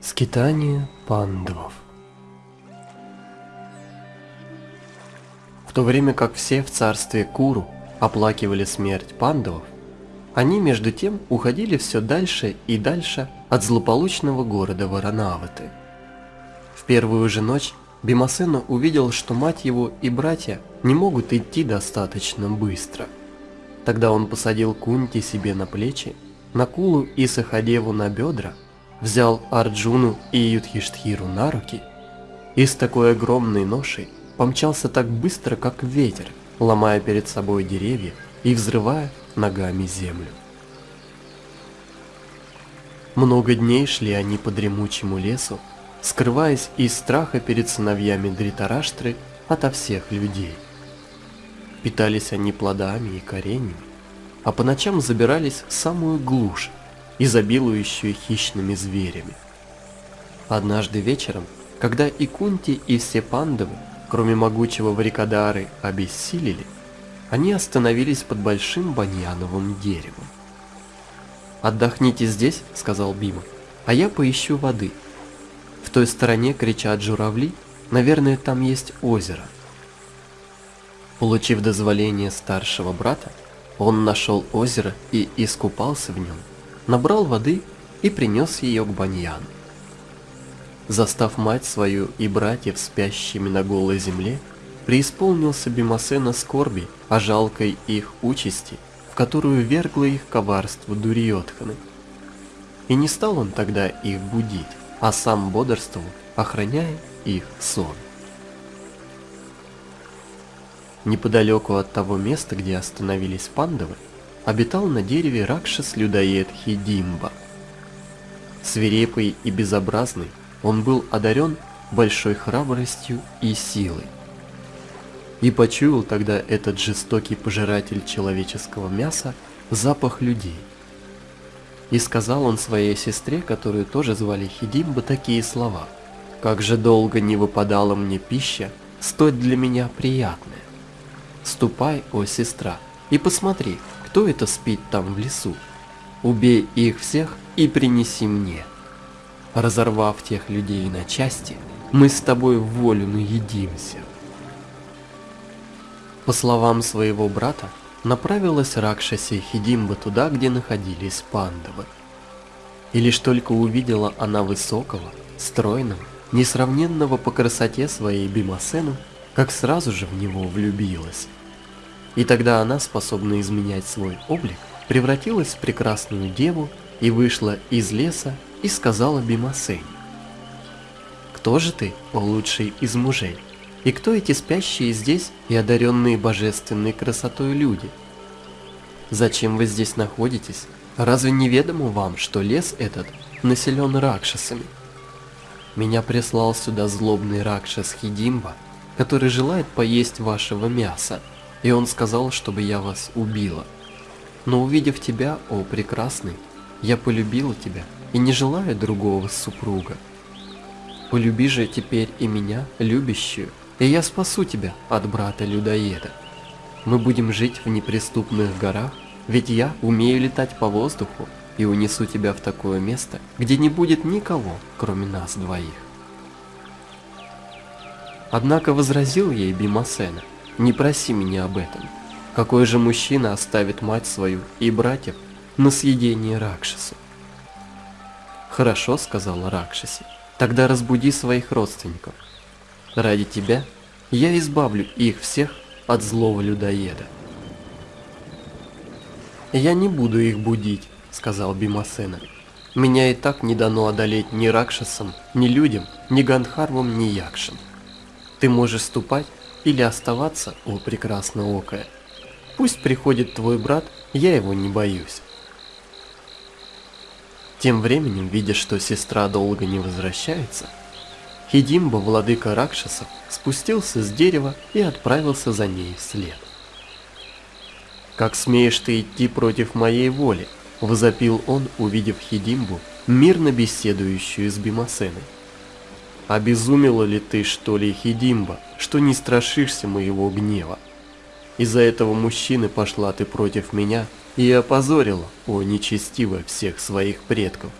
Скитание пандавов В то время как все в царстве Куру оплакивали смерть пандавов, они между тем уходили все дальше и дальше от злополучного города Варанаваты. В первую же ночь Бимасена увидел, что мать его и братья не могут идти достаточно быстро. Тогда он посадил Кунти себе на плечи, Накулу и Сахадеву на бедра взял Арджуну и Юдхиштхиру на руки и с такой огромной ношей помчался так быстро, как ветер, ломая перед собой деревья и взрывая ногами землю. Много дней шли они по дремучему лесу, скрываясь из страха перед сыновьями Дритараштры ото всех людей. Питались они плодами и кореньями, а по ночам забирались в самую глушь, изобилующую хищными зверями. Однажды вечером, когда и Кунти, и все пандавы, кроме могучего Варикадары, обессилели, они остановились под большим баньяновым деревом. «Отдохните здесь», — сказал Бима, — «а я поищу воды. В той стороне кричат журавли, наверное, там есть озеро». Получив дозволение старшего брата, он нашел озеро и искупался в нем — набрал воды и принес ее к Баньяну. Застав мать свою и братьев спящими на голой земле, преисполнился Бимасена скорби о жалкой их участи, в которую вергло их коварство Дуриотханы. И не стал он тогда их будить, а сам бодрствовал, охраняя их сон. Неподалеку от того места, где остановились пандавы, обитал на дереве Ракшас-людоед Хидимба. Свирепый и безобразный, он был одарен большой храбростью и силой. И почуял тогда этот жестокий пожиратель человеческого мяса запах людей. И сказал он своей сестре, которую тоже звали Хидимба, такие слова. «Как же долго не выпадала мне пища, столь для меня приятная. Ступай, о сестра, и посмотри, кто это спит там в лесу? Убей их всех и принеси мне. Разорвав тех людей на части, мы с тобой в волю наедимся. По словам своего брата, направилась Ракшаси Хидимба туда, где находились пандавы. И лишь только увидела она высокого, стройного, несравненного по красоте своей Бимасену, как сразу же в него влюбилась. И тогда она, способная изменять свой облик, превратилась в прекрасную деву и вышла из леса и сказала Бимасене. «Кто же ты, о лучший из мужей? И кто эти спящие здесь и одаренные божественной красотой люди? Зачем вы здесь находитесь? Разве неведомо вам, что лес этот населен ракшасами? Меня прислал сюда злобный ракшас Хидимба, который желает поесть вашего мяса, и он сказал, чтобы я вас убила. Но увидев тебя, о прекрасный, я полюбила тебя и не желаю другого супруга. Полюби же теперь и меня, любящую, и я спасу тебя от брата-людоеда. Мы будем жить в неприступных горах, ведь я умею летать по воздуху и унесу тебя в такое место, где не будет никого, кроме нас двоих. Однако возразил ей Бимасена, не проси меня об этом. Какой же мужчина оставит мать свою и братьев на съедение Ракшасу? Хорошо, сказала Ракшаси, тогда разбуди своих родственников. Ради тебя я избавлю их всех от злого людоеда. Я не буду их будить, сказал Бимасена. Меня и так не дано одолеть ни Ракшасам, ни людям, ни Гандхарвам, ни Якшам. Ты можешь ступать или оставаться, о прекрасноокая. Пусть приходит твой брат, я его не боюсь. Тем временем, видя, что сестра долго не возвращается, Хидимба, владыка Ракшасов, спустился с дерева и отправился за ней вслед. «Как смеешь ты идти против моей воли?» Возопил он, увидев Хидимбу, мирно беседующую с Бимасеной. «Обезумела ли ты, что ли, Хидимба, что не страшишься моего гнева? Из-за этого мужчины пошла ты против меня и опозорила, о нечестивая, всех своих предков.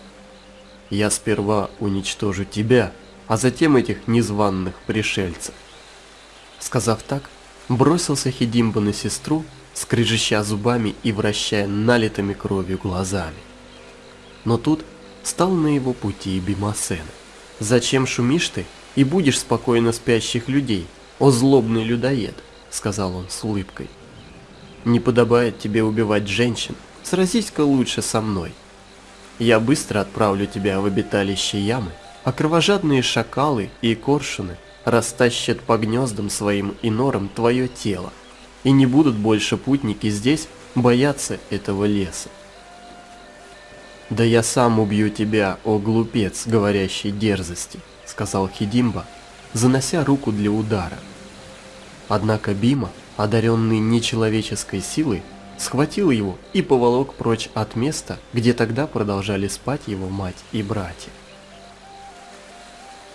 Я сперва уничтожу тебя, а затем этих незваных пришельцев. Сказав так, бросился Хидимба на сестру, скрежеща зубами и вращая налитыми кровью глазами. Но тут стал на его пути и Бимасена. «Зачем шумишь ты и будешь спокойно спящих людей, о злобный людоед?» — сказал он с улыбкой. «Не подобает тебе убивать женщин, сразись-ка лучше со мной. Я быстро отправлю тебя в обиталище ямы, а кровожадные шакалы и коршуны растащат по гнездам своим и норам твое тело, и не будут больше путники здесь бояться этого леса. «Да я сам убью тебя, о глупец, говорящий дерзости», — сказал Хидимба, занося руку для удара. Однако Бима, одаренный нечеловеческой силой, схватил его и поволок прочь от места, где тогда продолжали спать его мать и братья.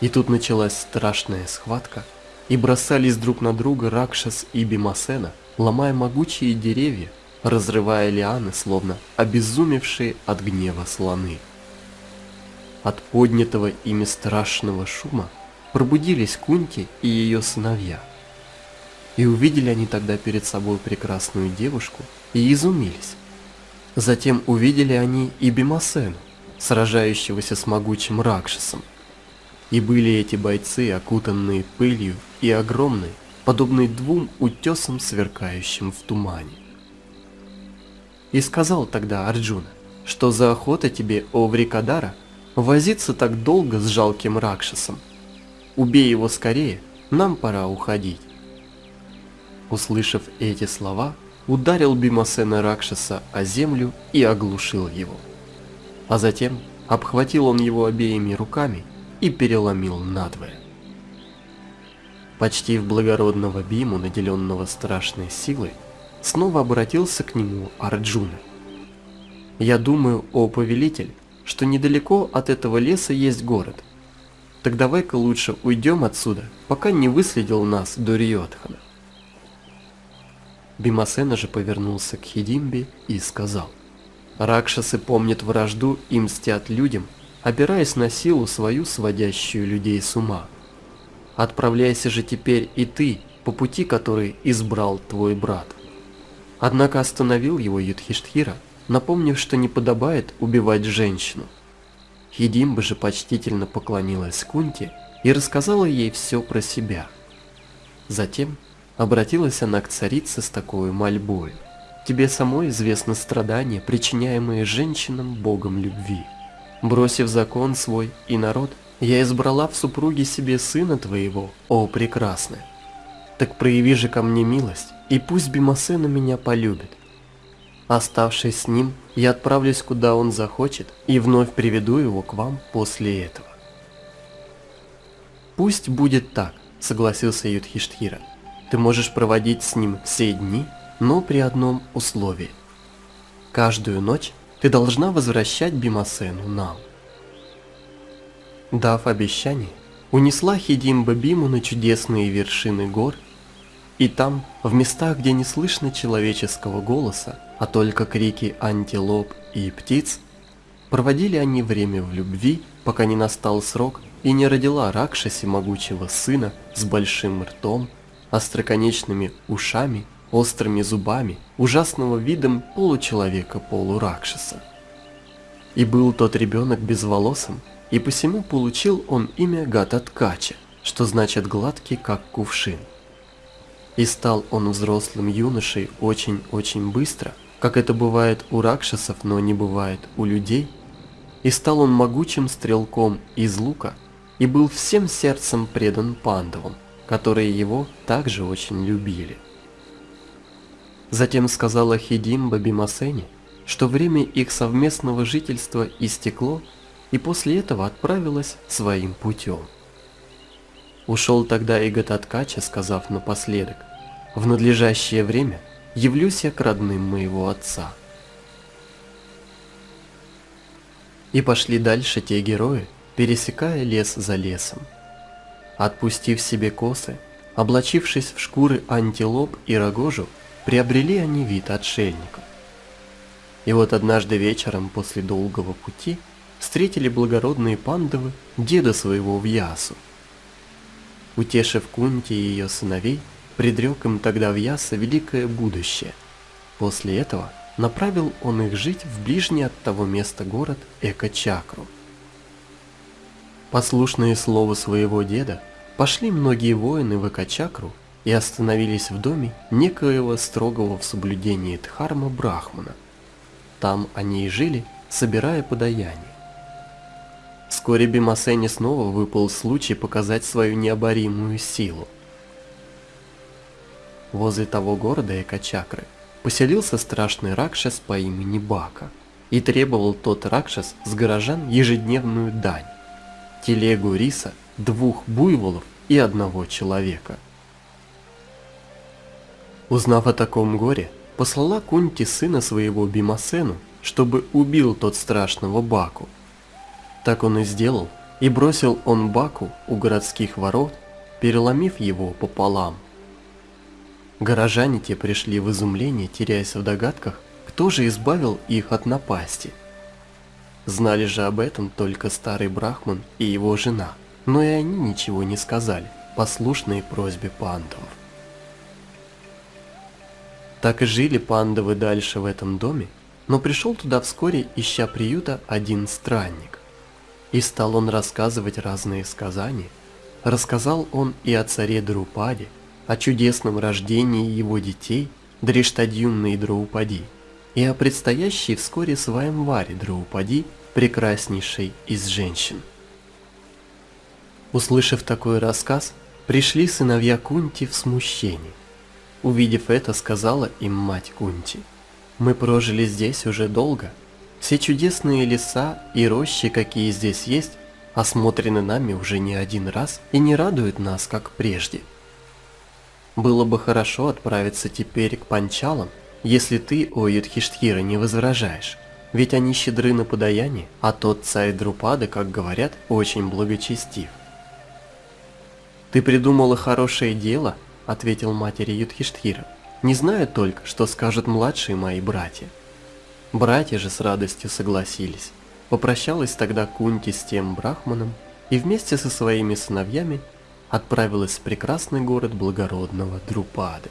И тут началась страшная схватка, и бросались друг на друга Ракшас и Бимасена, ломая могучие деревья, разрывая лианы, словно обезумевшие от гнева слоны. От поднятого ими страшного шума пробудились Кунти и ее сыновья. И увидели они тогда перед собой прекрасную девушку и изумились. Затем увидели они и Бимасену, сражающегося с могучим Ракшасом, и были эти бойцы, окутанные пылью и огромные, подобные двум утесам, сверкающим в тумане. И сказал тогда Арджуна, что за охота тебе, о Врикадара, возиться так долго с жалким Ракшасом. Убей его скорее, нам пора уходить. Услышав эти слова, ударил Бимасена Ракшаса о землю и оглушил его. А затем обхватил он его обеими руками и переломил надвое. Почти в благородного Биму, наделенного страшной силой, снова обратился к нему Арджуна. «Я думаю, о повелитель, что недалеко от этого леса есть город. Так давай-ка лучше уйдем отсюда, пока не выследил нас Дуриотхана». Бимасена же повернулся к Хидимбе и сказал, «Ракшасы помнят вражду и мстят людям, опираясь на силу свою, сводящую людей с ума. Отправляйся же теперь и ты по пути, который избрал твой брат. Однако остановил его Юдхиштхира, напомнив, что не подобает убивать женщину. Хидимба же почтительно поклонилась Кунте и рассказала ей все про себя. Затем обратилась она к царице с такой мольбой. Тебе самой известно страдания, причиняемые женщинам богом любви. Бросив закон свой и народ, я избрала в супруге себе сына твоего, о прекрасная. Так прояви же ко мне милость, и пусть Бимасена меня полюбит. Оставшись с ним, я отправлюсь куда он захочет и вновь приведу его к вам после этого. Пусть будет так, согласился Юдхиштхира. Ты можешь проводить с ним все дни, но при одном условии. Каждую ночь ты должна возвращать Бимасену нам. Дав обещание, унесла Хидимба Биму на чудесные вершины гор, и там, в местах, где не слышно человеческого голоса, а только крики антилоп и птиц, проводили они время в любви, пока не настал срок и не родила Ракшаси могучего сына с большим ртом, остроконечными ушами острыми зубами, ужасного видом получеловека-полуракшаса. И был тот ребенок безволосым, и посему получил он имя Гататкача, что значит гладкий, как кувшин. И стал он взрослым юношей очень-очень быстро, как это бывает у ракшасов, но не бывает у людей, и стал он могучим стрелком из лука, и был всем сердцем предан пандавам, которые его также очень любили. Затем сказала Хидимба Бимасене, что время их совместного жительства истекло, и после этого отправилась своим путем. Ушел тогда и Гататкача, сказав напоследок, «В надлежащее время явлюсь я к родным моего отца». И пошли дальше те герои, пересекая лес за лесом. Отпустив себе косы, облачившись в шкуры антилоп и рогожу, приобрели они вид отшельников. И вот однажды вечером после долгого пути встретили благородные пандавы деда своего в Ясу. Утешив Кунти и ее сыновей, предрек им тогда в Яса великое будущее. После этого направил он их жить в ближний от того места город Эко-Чакру. Послушные слову своего деда, пошли многие воины в Эко-Чакру и остановились в доме некоего строгого в соблюдении Дхарма Брахмана. Там они и жили, собирая подаяние. Вскоре Бимасене снова выпал случай показать свою необоримую силу. Возле того города Экачакры поселился страшный Ракшас по имени Бака, и требовал тот Ракшас с горожан ежедневную дань – телегу риса, двух буйволов и одного человека. Узнав о таком горе, послала Кунти сына своего Бимасену, чтобы убил тот страшного Баку. Так он и сделал, и бросил он Баку у городских ворот, переломив его пополам – Горожане те пришли в изумление, теряясь в догадках, кто же избавил их от напасти. Знали же об этом только старый брахман и его жена, но и они ничего не сказали, послушные просьбе пандавов. Так и жили пандавы дальше в этом доме, но пришел туда вскоре, ища приюта, один странник. И стал он рассказывать разные сказания. Рассказал он и о царе Друпаде, о чудесном рождении его детей Дриштадьюмны и Драупади, и о предстоящей вскоре Сваемваре Драупади, прекраснейшей из женщин. Услышав такой рассказ, пришли сыновья Кунти в смущение. Увидев это, сказала им мать Кунти, «Мы прожили здесь уже долго. Все чудесные леса и рощи, какие здесь есть, осмотрены нами уже не один раз и не радуют нас, как прежде». Было бы хорошо отправиться теперь к панчалам, если ты, о Юдхиштхира, не возражаешь. Ведь они щедры на подаяние, а тот царь Друпады, как говорят, очень благочестив. «Ты придумала хорошее дело», — ответил матери Юдхиштхира. «Не знаю только, что скажут младшие мои братья». Братья же с радостью согласились. Попрощалась тогда Кунти с тем брахманом и вместе со своими сыновьями отправилась в прекрасный город благородного Друпады.